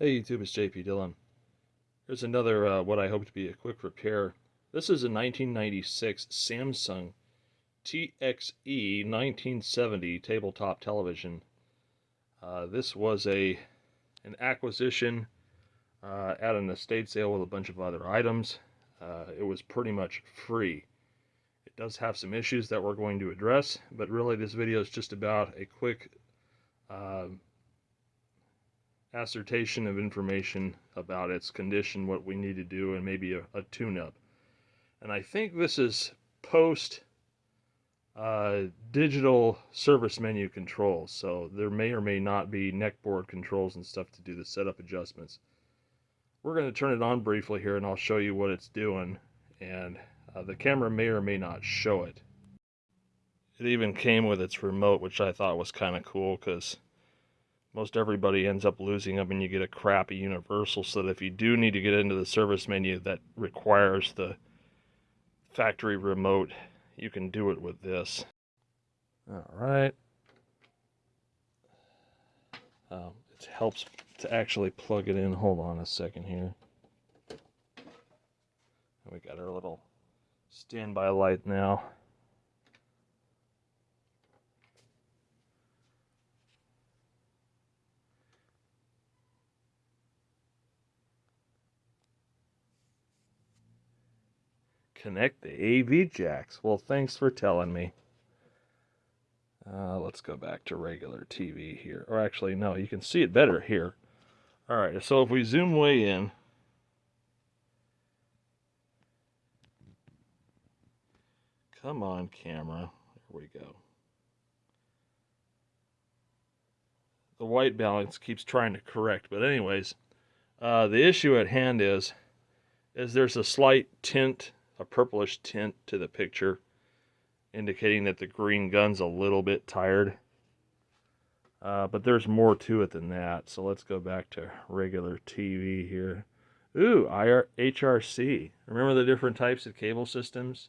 Hey YouTube, it's JP Dillon. Here's another, uh, what I hope to be a quick repair. This is a 1996 Samsung TXE 1970 tabletop television. Uh, this was a an acquisition uh, at an estate sale with a bunch of other items. Uh, it was pretty much free. It does have some issues that we're going to address, but really this video is just about a quick uh, assertion of information about its condition, what we need to do, and maybe a, a tune-up. And I think this is post uh, digital service menu controls, so there may or may not be neckboard controls and stuff to do the setup adjustments. We're going to turn it on briefly here and I'll show you what it's doing and uh, the camera may or may not show it. It even came with its remote which I thought was kind of cool because most everybody ends up losing them and you get a crappy universal. So that if you do need to get into the service menu that requires the factory remote you can do it with this. All right um, it helps to actually plug it in. Hold on a second here. We got our little standby light now connect the AV jacks. Well, thanks for telling me. Uh, let's go back to regular TV here. Or actually, no, you can see it better here. All right, so if we zoom way in, come on, camera. There we go. The white balance keeps trying to correct, but anyways, uh, the issue at hand is, is there's a slight tint a purplish tint to the picture, indicating that the green gun's a little bit tired. Uh, but there's more to it than that. So let's go back to regular TV here. Ooh, IR HRC. Remember the different types of cable systems?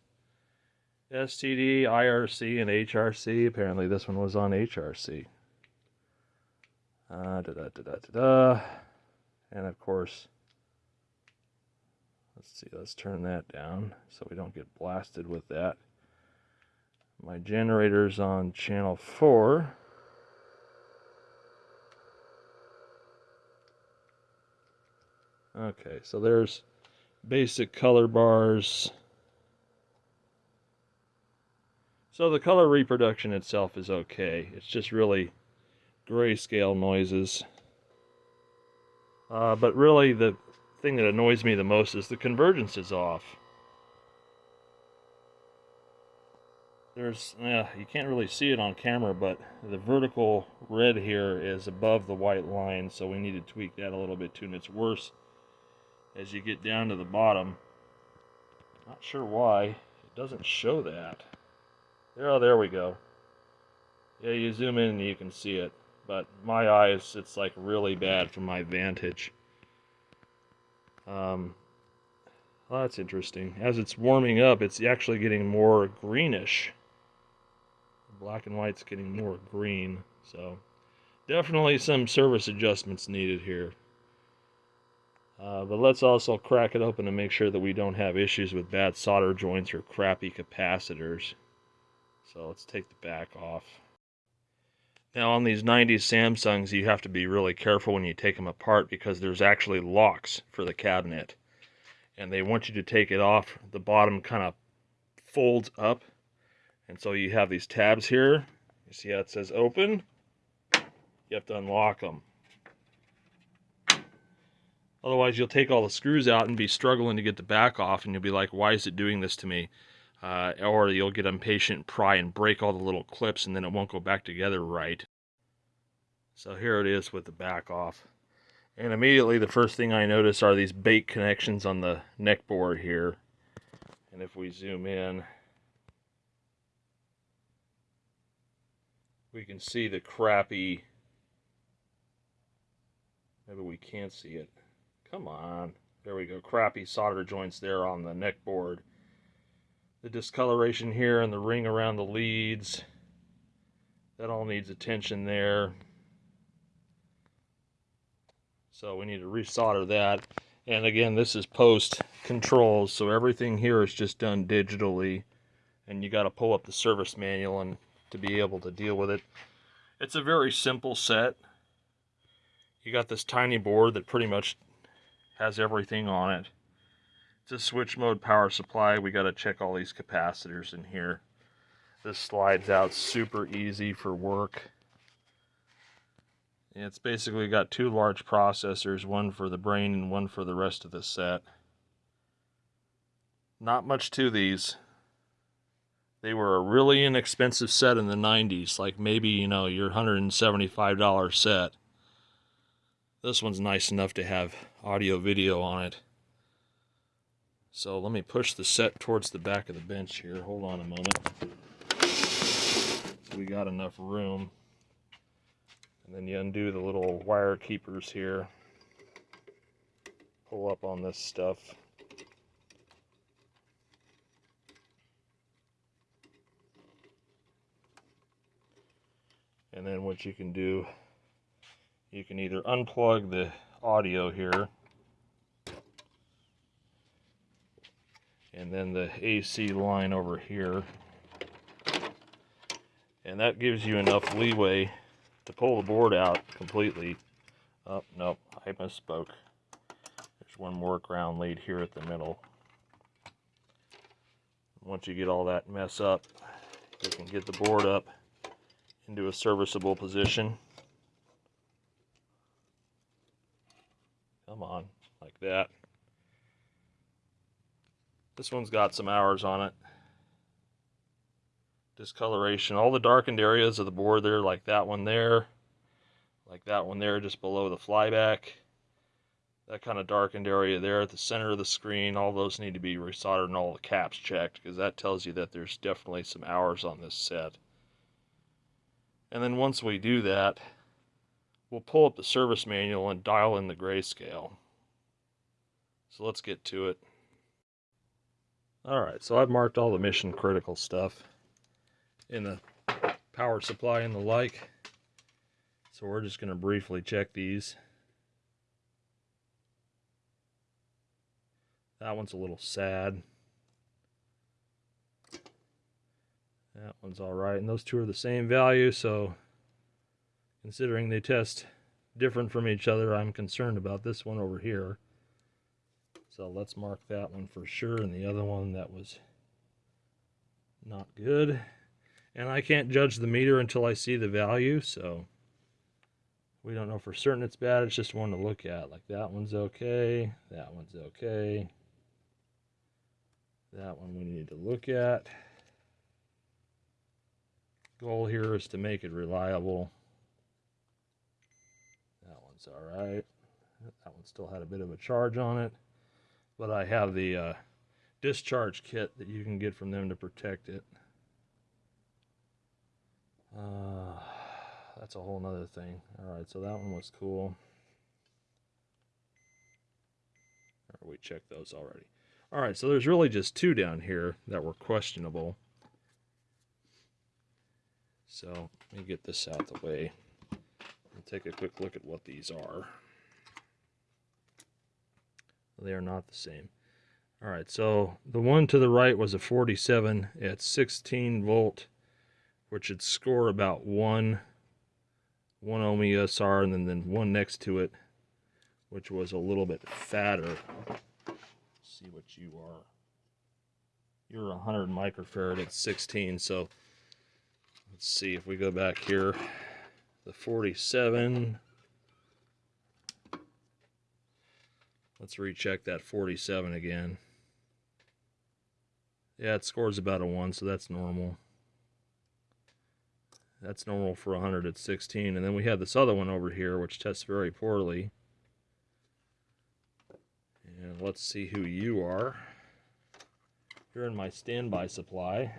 STD, IRC, and HRC. Apparently this one was on HRC. Uh, da da da da da da. And of course, Let's see, let's turn that down so we don't get blasted with that. My generator's on channel 4. Okay, so there's basic color bars. So the color reproduction itself is okay. It's just really grayscale noises. Uh, but really the thing that annoys me the most is the convergence is off. There's, yeah, you can't really see it on camera, but the vertical red here is above the white line, so we need to tweak that a little bit too, and it's worse as you get down to the bottom. Not sure why. It doesn't show that. There, oh, there we go. Yeah, you zoom in and you can see it, but my eyes, it's like really bad from my vantage. Um, well, that's interesting. As it's warming up, it's actually getting more greenish. Black and white's getting more green, so definitely some service adjustments needed here. Uh, but let's also crack it open to make sure that we don't have issues with bad solder joints or crappy capacitors. So let's take the back off. Now on these 90s Samsungs, you have to be really careful when you take them apart because there's actually locks for the cabinet. And they want you to take it off. The bottom kind of folds up. And so you have these tabs here. You see how it says open? You have to unlock them. Otherwise, you'll take all the screws out and be struggling to get the back off, and you'll be like, why is it doing this to me? Uh, or you'll get impatient, pry, and break all the little clips, and then it won't go back together right. So here it is with the back off. And immediately the first thing I notice are these bait connections on the neck board here. And if we zoom in, we can see the crappy, maybe we can't see it. Come on. There we go. Crappy solder joints there on the neck board the discoloration here and the ring around the leads. That all needs attention there. So we need to resolder that. And again, this is post controls, so everything here is just done digitally. And you got to pull up the service manual and to be able to deal with it. It's a very simple set. You got this tiny board that pretty much has everything on it. A switch mode power supply. We got to check all these capacitors in here. This slides out super easy for work. It's basically got two large processors, one for the brain and one for the rest of the set. Not much to these. They were a really inexpensive set in the 90s, like maybe, you know, your $175 set. This one's nice enough to have audio video on it. So let me push the set towards the back of the bench here. Hold on a moment. So we got enough room. And then you undo the little wire keepers here. Pull up on this stuff. And then what you can do, you can either unplug the audio here and then the AC line over here. And that gives you enough leeway to pull the board out completely. Oh, nope, I misspoke. There's one more ground lead here at the middle. Once you get all that mess up, you can get the board up into a serviceable position. Come on, like that. This one's got some hours on it discoloration. All the darkened areas of the board there, like that one there, like that one there just below the flyback. That kind of darkened area there at the center of the screen, all those need to be resoldered and all the caps checked because that tells you that there's definitely some hours on this set. And then once we do that, we'll pull up the service manual and dial in the grayscale. So let's get to it. Alright, so I've marked all the mission critical stuff in the power supply and the like. So we're just going to briefly check these. That one's a little sad. That one's all right. And those two are the same value, so considering they test different from each other, I'm concerned about this one over here. So let's mark that one for sure. And the other one that was not good. And I can't judge the meter until I see the value, so we don't know for certain it's bad. It's just one to look at. Like that one's okay, that one's okay. That one we need to look at. Goal here is to make it reliable. That one's all right. That one still had a bit of a charge on it. But I have the uh, discharge kit that you can get from them to protect it. Uh, that's a whole nother thing. Alright, so that one was cool. we checked those already. Alright, so there's really just two down here that were questionable. So, let me get this out of the way and take a quick look at what these are. They are not the same. Alright, so the one to the right was a 47 at 16 volt which would score about one one ohm ESR and then, then one next to it which was a little bit fatter. Let's see what you are. You're 100 microfarad at 16 so let's see if we go back here. The 47 let's recheck that 47 again yeah it scores about a 1 so that's normal that's normal for 100 at 16. And then we have this other one over here, which tests very poorly. And let's see who you are. You're in my standby supply.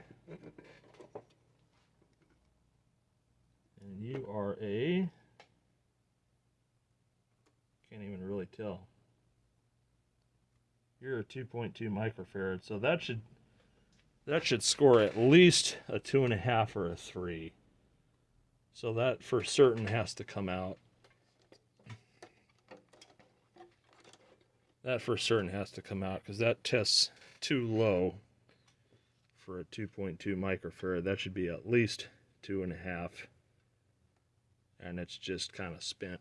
And you are a... Can't even really tell. You're a 2.2 microfarad, so that should that should score at least a two and a half or a three. So that for certain has to come out. That for certain has to come out because that tests too low for a 2.2 microfarad. That should be at least two and a half. And it's just kind of spent.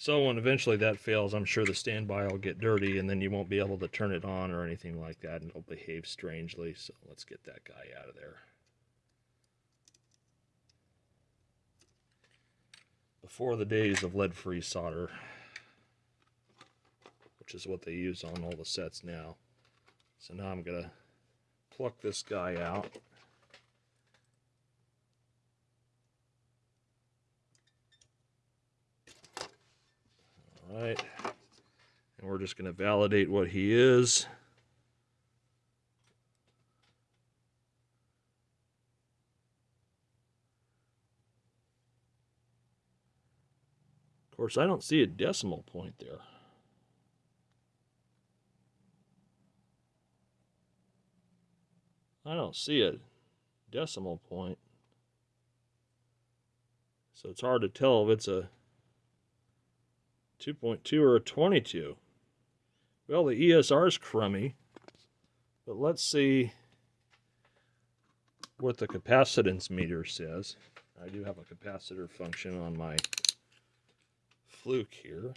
So when eventually that fails, I'm sure the standby will get dirty and then you won't be able to turn it on or anything like that and it'll behave strangely. So let's get that guy out of there. Before the days of lead-free solder, which is what they use on all the sets now. So now I'm gonna pluck this guy out. All right. And we're just going to validate what he is. Of course, I don't see a decimal point there. I don't see a decimal point. So it's hard to tell if it's a 2.2 or a 22. Well, the ESR is crummy, but let's see what the capacitance meter says. I do have a capacitor function on my fluke here.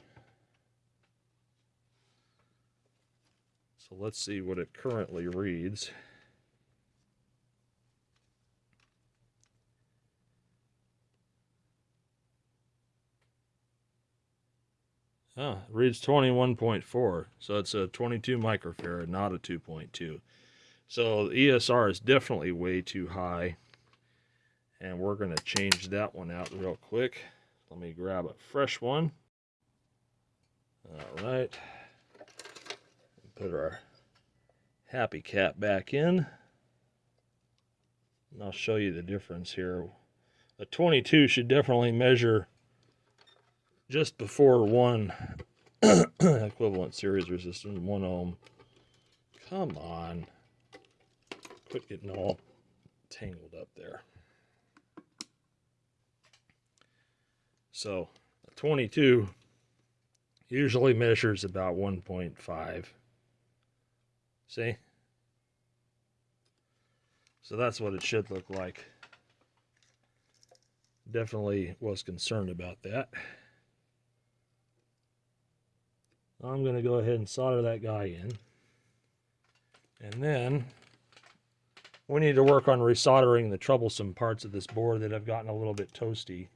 So let's see what it currently reads. Oh, it reads 21.4. So it's a 22 microfarad, not a 2.2. So the ESR is definitely way too high. And we're going to change that one out real quick. Let me grab a fresh one. All right. Put our happy cat back in. And I'll show you the difference here. A 22 should definitely measure just before one equivalent series resistance, one ohm. Come on. Quit getting all tangled up there. So 22 usually measures about 1.5. See? So that's what it should look like. Definitely was concerned about that. I'm going to go ahead and solder that guy in. And then we need to work on resoldering the troublesome parts of this board that have gotten a little bit toasty.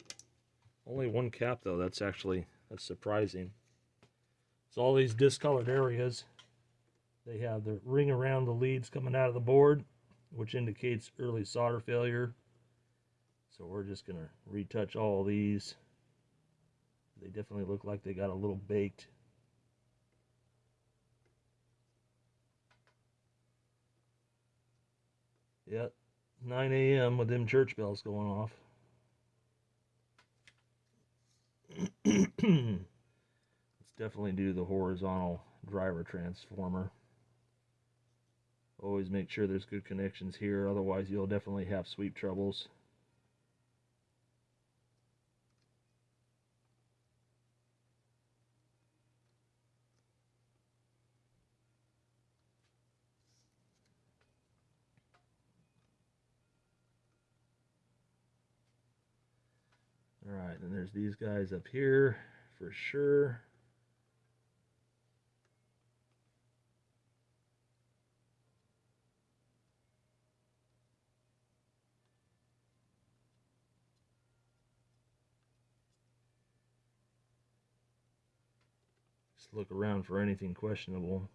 Only one cap though, that's actually that's surprising. So all these discolored areas, they have the ring around the leads coming out of the board, which indicates early solder failure. So we're just going to retouch all these. They definitely look like they got a little baked. Yep, 9 a.m. with them church bells going off. Let's definitely do the horizontal driver transformer. Always make sure there's good connections here, otherwise you'll definitely have sweep troubles. All right, then there's these guys up here for sure. Just look around for anything questionable.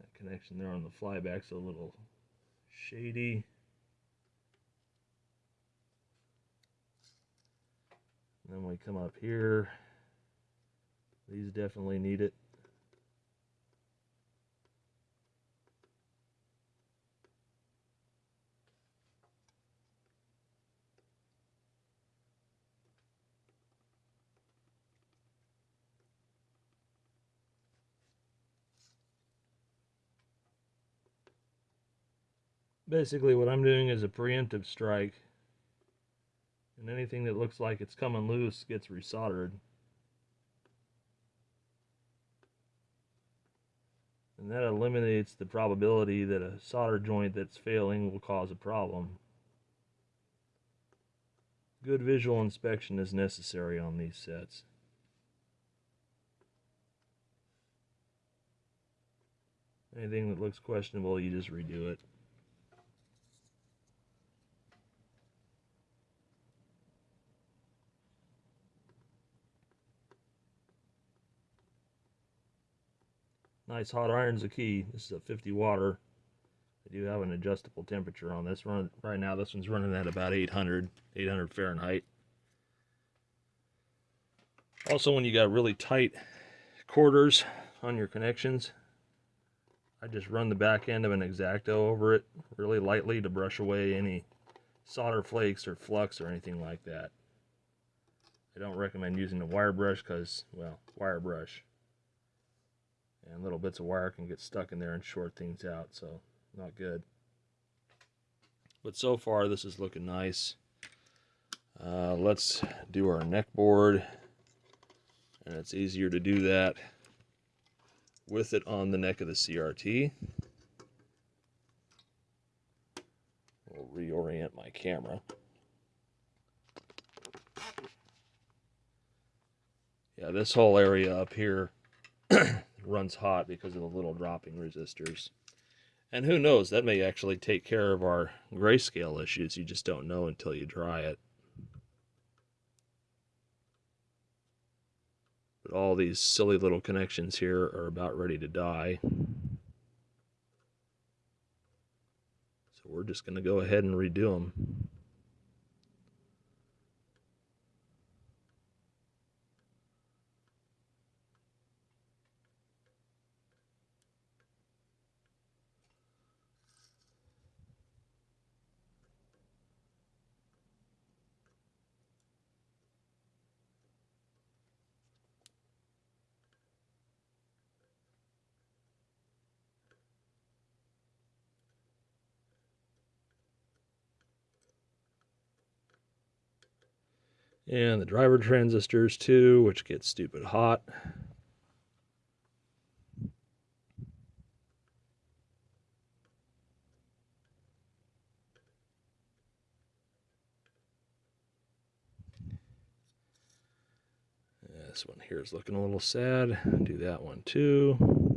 That connection there on the flyback's a little shady. Then we come up here. These definitely need it. Basically what I'm doing is a preemptive strike and anything that looks like it's coming loose gets resoldered. And that eliminates the probability that a solder joint that's failing will cause a problem. Good visual inspection is necessary on these sets. Anything that looks questionable, you just redo it. Nice hot iron's the key. This is a 50 water. I do have an adjustable temperature on this. Run right now. This one's running at about 800, 800 Fahrenheit. Also, when you got really tight quarters on your connections, I just run the back end of an X-Acto over it really lightly to brush away any solder flakes or flux or anything like that. I don't recommend using a wire brush because, well, wire brush. And little bits of wire can get stuck in there and short things out, so not good. But so far, this is looking nice. Uh, let's do our neck board. And it's easier to do that with it on the neck of the CRT. We'll reorient my camera. Yeah, this whole area up here runs hot because of the little dropping resistors. And who knows, that may actually take care of our grayscale issues. You just don't know until you dry it. But all these silly little connections here are about ready to die. So we're just going to go ahead and redo them. And the driver transistors too, which get stupid hot. This one here is looking a little sad. Do that one too.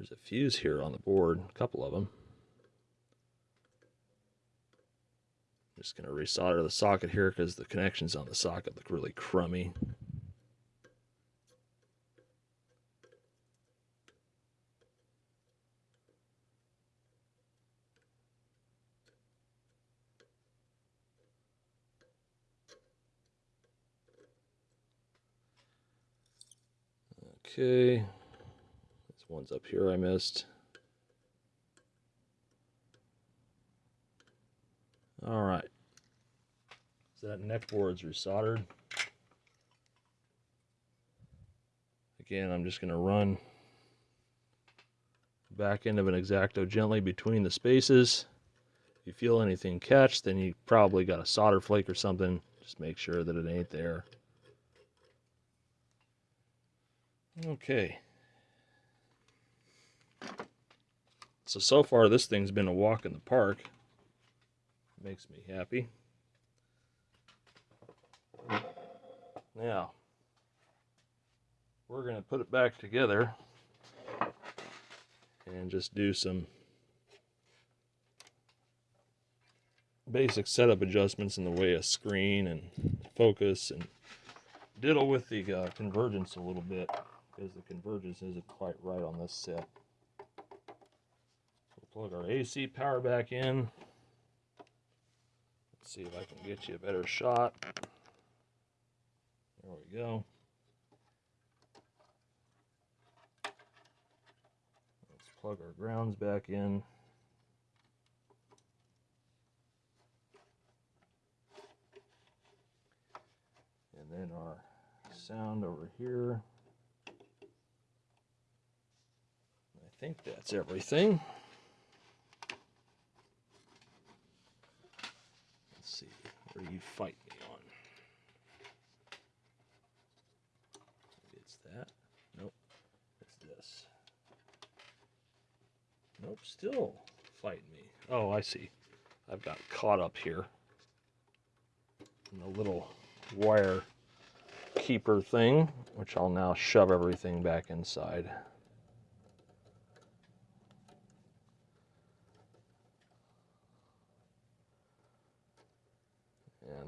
There's a fuse here on the board, a couple of them. I'm just going to resolder the socket here because the connections on the socket look really crummy. Okay, ones up here I missed. All right. So that neck board's resoldered. Again, I'm just going to run back end of an X-Acto gently between the spaces. If you feel anything catch, then you probably got a solder flake or something. Just make sure that it ain't there. Okay. So, so far this thing's been a walk in the park. Makes me happy. Now, we're going to put it back together and just do some basic setup adjustments in the way of screen and focus and diddle with the uh, convergence a little bit because the convergence isn't quite right on this set plug our AC power back in. Let's see if I can get you a better shot. There we go. Let's plug our grounds back in. And then our sound over here. I think that's everything. Let's you fight me on? Maybe it's that. Nope. It's this. Nope, still fighting me. Oh, I see. I've got caught up here in the little wire keeper thing, which I'll now shove everything back inside.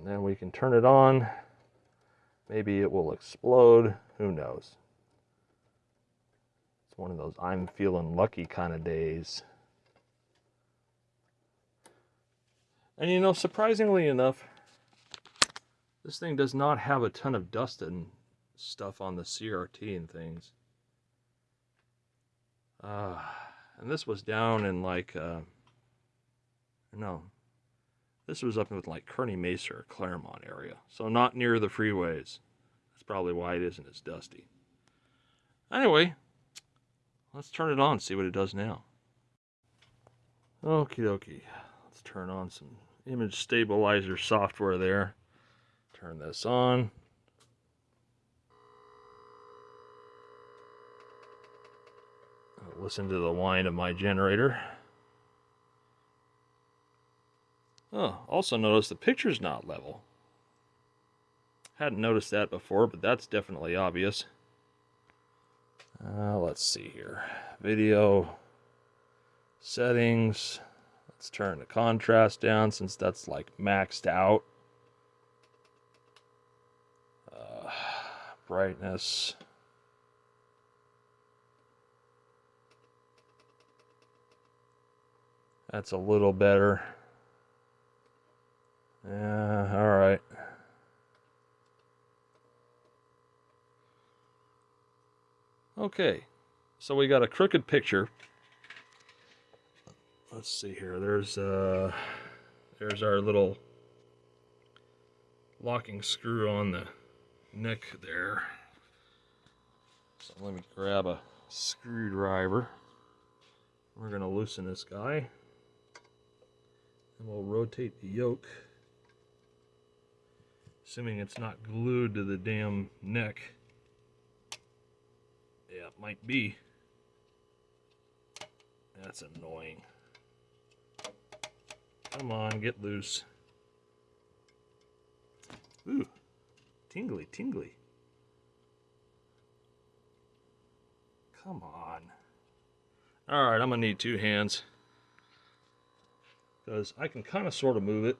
And then we can turn it on. Maybe it will explode. Who knows? It's one of those I'm feeling lucky kind of days. And you know, surprisingly enough, this thing does not have a ton of dust and stuff on the CRT and things. Uh, and this was down in like, uh, no, this was up in like Kearny Mesa or Clairemont area. So not near the freeways. That's probably why it isn't as dusty. Anyway, let's turn it on, see what it does now. Okie dokie. Let's turn on some image stabilizer software there. Turn this on. Listen to the whine of my generator. Also notice the picture's not level. Hadn't noticed that before, but that's definitely obvious. Uh, let's see here. Video settings. Let's turn the contrast down since that's like maxed out. brightness. That's a little better. Yeah, all right. Okay, so we got a crooked picture. Let's see here. There's uh, there's our little locking screw on the neck there. So let me grab a screwdriver. We're going to loosen this guy. And we'll rotate the yoke. Assuming it's not glued to the damn neck. Yeah, it might be. That's annoying. Come on, get loose. Ooh, Tingly, tingly. Come on. Alright, I'm going to need two hands. Because I can kind of sort of move it.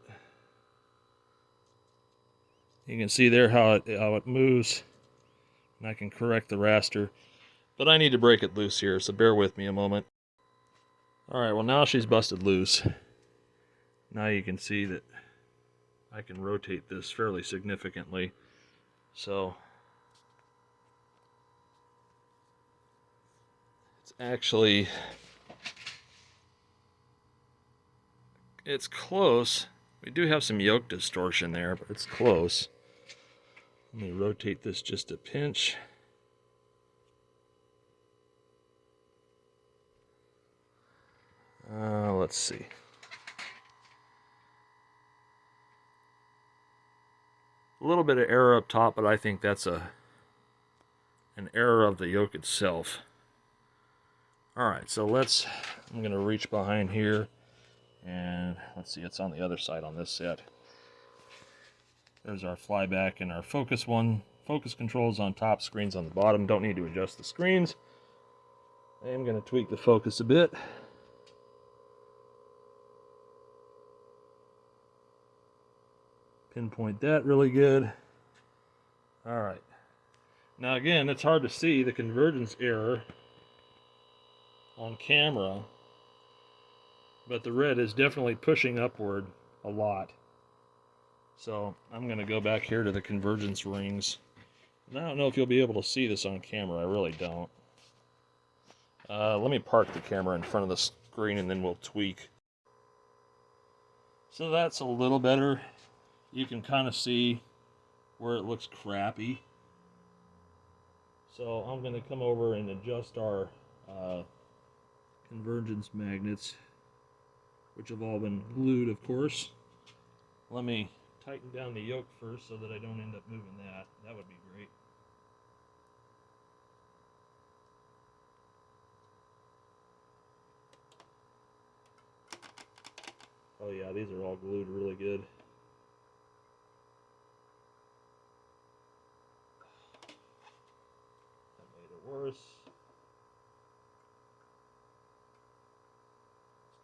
You can see there how it, how it moves. And I can correct the raster. But I need to break it loose here, so bear with me a moment. Alright, well now she's busted loose. Now you can see that I can rotate this fairly significantly. So it's actually it's close. We do have some yoke distortion there, but it's close. Let me rotate this just a pinch. Uh, let's see. A little bit of error up top, but I think that's a an error of the yoke itself. Alright, so let's, I'm to reach behind here, and let's see, it's on the other side on this set. There's our flyback and our focus one. Focus controls on top, screens on the bottom. Don't need to adjust the screens. I am going to tweak the focus a bit. pinpoint that really good. All right. Now again, it's hard to see the convergence error on camera, but the red is definitely pushing upward a lot. So I'm going to go back here to the convergence rings. And I don't know if you'll be able to see this on camera. I really don't. Uh, let me park the camera in front of the screen and then we'll tweak. So that's a little better you can kind of see where it looks crappy. So I'm going to come over and adjust our uh, convergence magnets, which have all been glued, of course. Let me tighten down the yoke first so that I don't end up moving that. That would be great. Oh yeah, these are all glued really good. That made it worse.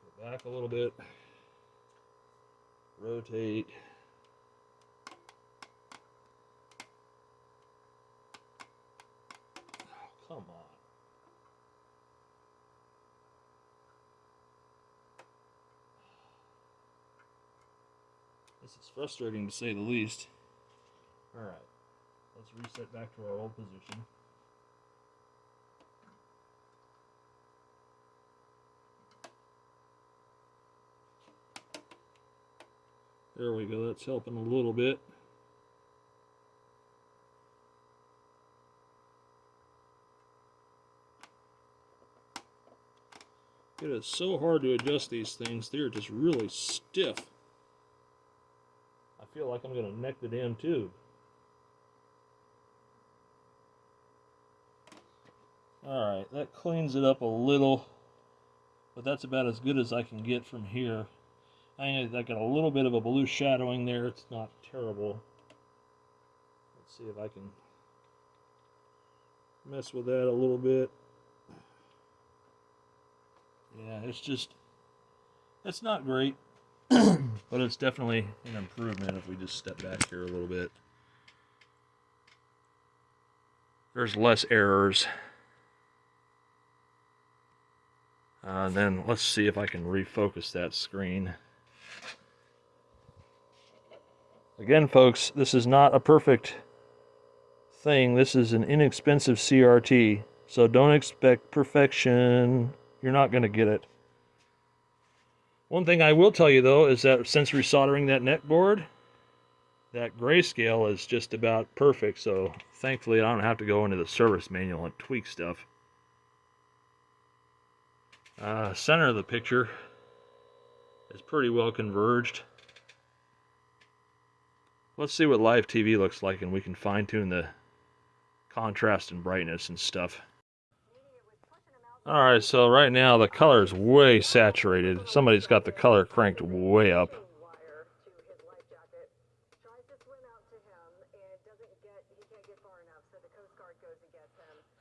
Let's go back a little bit. Rotate. Oh, come on. This is frustrating to say the least. Alright, let's reset back to our old position. There we go, that's helping a little bit. It is so hard to adjust these things, they're just really stiff. Feel like I'm going to neck the damn tube. Alright, that cleans it up a little, but that's about as good as I can get from here. I, I got a little bit of a blue shadowing there. It's not terrible. Let's see if I can mess with that a little bit. Yeah, it's just, it's not great, but it's definitely an improvement if we just step back here a little bit. There's less errors. Uh, then let's see if I can refocus that screen. Again, folks, this is not a perfect thing. This is an inexpensive CRT, so don't expect perfection. You're not going to get it. One thing I will tell you, though, is that since resoldering that neck board, that grayscale is just about perfect, so thankfully I don't have to go into the service manual and tweak stuff. Uh, center of the picture is pretty well converged. Let's see what live TV looks like and we can fine tune the contrast and brightness and stuff. Alright, so right now the color is way saturated. Somebody's got the color cranked way up.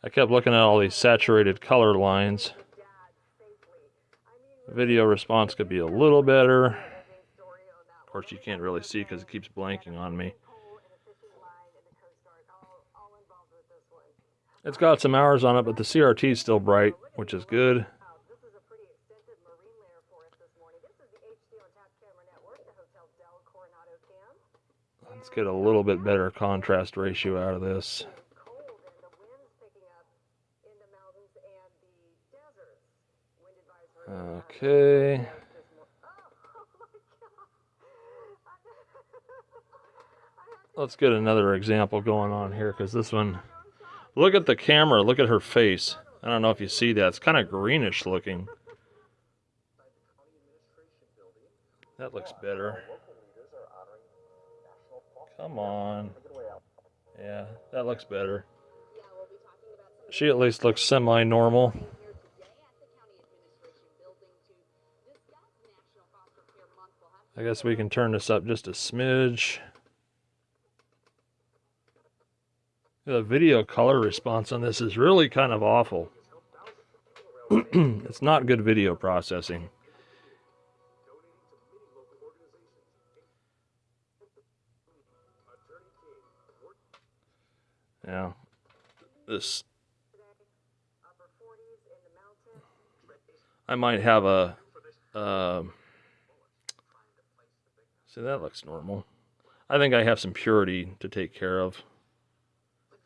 I kept looking at all these saturated color lines. Video response could be a little better Of course, you can't really see because it keeps blanking on me. It's got some hours on it, but the CRT is still bright, which is good. Let's get a little bit better contrast ratio out of this. Okay. let's get another example going on here because this one, look at the camera, look at her face. I don't know if you see that. It's kind of greenish looking. That looks better. Come on. Yeah, that looks better. She at least looks semi-normal. I guess we can turn this up just a smidge. The video color response on this is really kind of awful. it's not good video processing. Yeah. This I might have a uh, see that looks normal. I think I have some purity to take care of.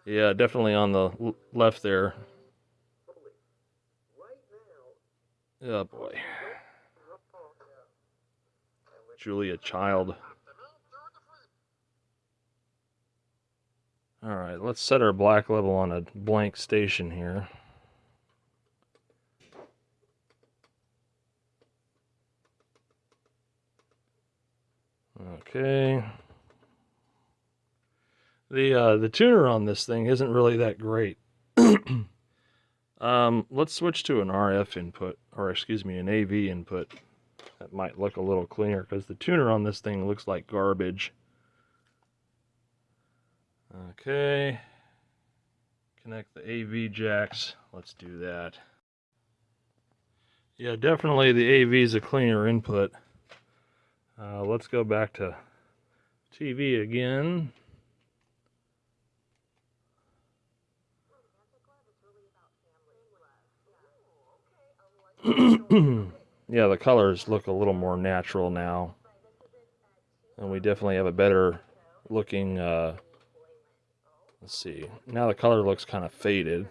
Yeah, definitely on the left there. Oh boy. Julia Child. Alright, let's set our black level on a blank station here. Okay. The uh, the tuner on this thing isn't really that great. um, let's switch to an RF input, or excuse me, an AV input. That might look a little cleaner because the tuner on this thing looks like garbage. Okay. Connect the AV jacks. Let's do that. Yeah, definitely the AV is a cleaner input. Uh, let's go back to TV again. yeah, the colors look a little more natural now. And we definitely have a better looking, uh, let's see, now the color looks kind of faded.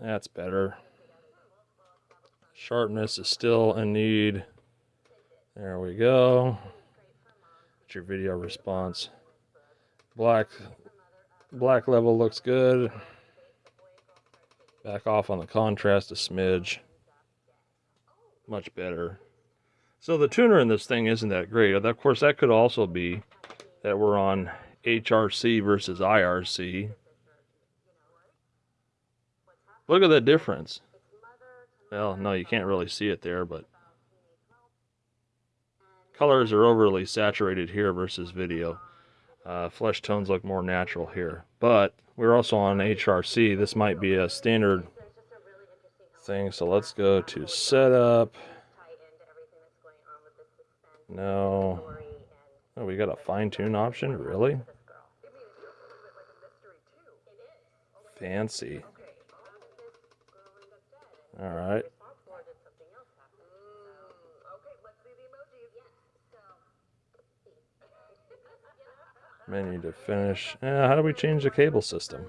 That's better. Sharpness is still a need. There we go. That's your video response. Black black level looks good. Back off on the contrast a smidge. Much better. So the tuner in this thing isn't that great. Of course, that could also be that we're on HRC versus IRC. Look at the difference. Well, no, you can't really see it there, but colors are overly saturated here versus video. Uh, flesh tones look more natural here. But we're also on HRC. This might be a standard thing. So let's go to setup. No. Oh, we got a fine tune option? Really? Fancy. All right. Menu to finish. Yeah, how do we change the cable system?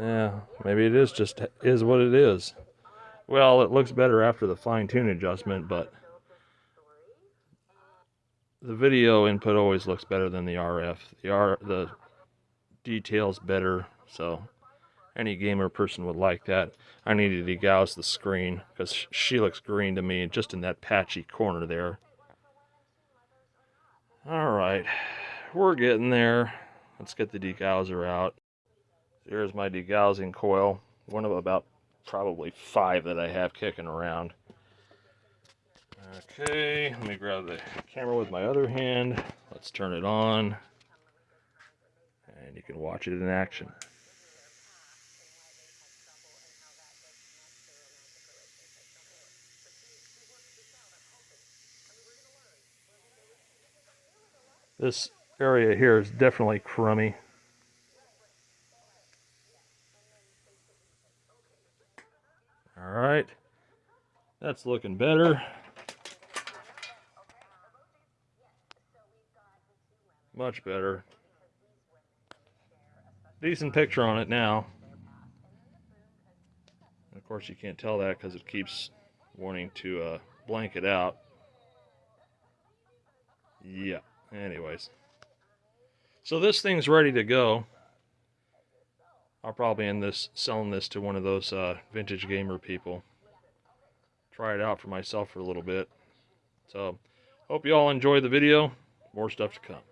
Yeah, maybe it is just is what it is. Well, it looks better after the fine tune adjustment, but the video input always looks better than the RF. The R the details better, so any gamer person would like that. I need to degauss the screen because she looks green to me just in that patchy corner there. Alright, we're getting there. Let's get the degausser out. Here's my degaussing coil. One of about probably five that I have kicking around. Okay, let me grab the camera with my other hand. Let's turn it on. And you can watch it in action. This area here is definitely crummy. All right, that's looking better. Much better. Decent picture on it now. of course, you can't tell that because it keeps wanting to uh, blank it out. Yeah. Anyways. So this thing's ready to go. I'll probably end this selling this to one of those uh, vintage gamer people. Try it out for myself for a little bit. So, hope you all enjoyed the video. More stuff to come.